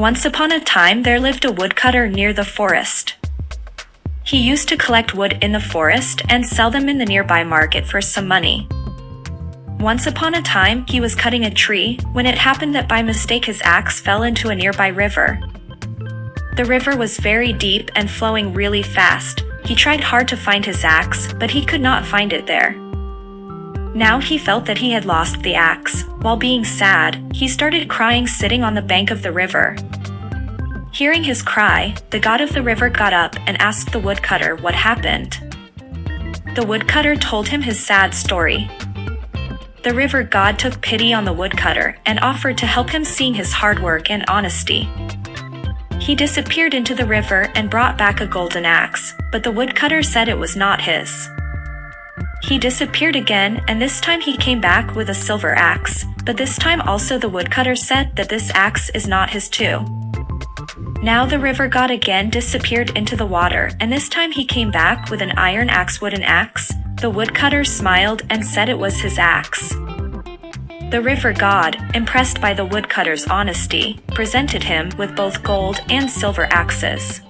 Once upon a time there lived a woodcutter near the forest. He used to collect wood in the forest and sell them in the nearby market for some money. Once upon a time, he was cutting a tree when it happened that by mistake his axe fell into a nearby river. The river was very deep and flowing really fast. He tried hard to find his axe, but he could not find it there. Now he felt that he had lost the axe. While being sad, he started crying sitting on the bank of the river. Hearing his cry, the god of the river got up and asked the woodcutter what happened. The woodcutter told him his sad story. The river god took pity on the woodcutter and offered to help him seeing his hard work and honesty. He disappeared into the river and brought back a golden axe, but the woodcutter said it was not his. He disappeared again, and this time he came back with a silver axe, but this time also the woodcutter said that this axe is not his too. Now the river god again disappeared into the water, and this time he came back with an iron axe wooden axe. The woodcutter smiled and said it was his axe. The river god, impressed by the woodcutter's honesty, presented him with both gold and silver axes.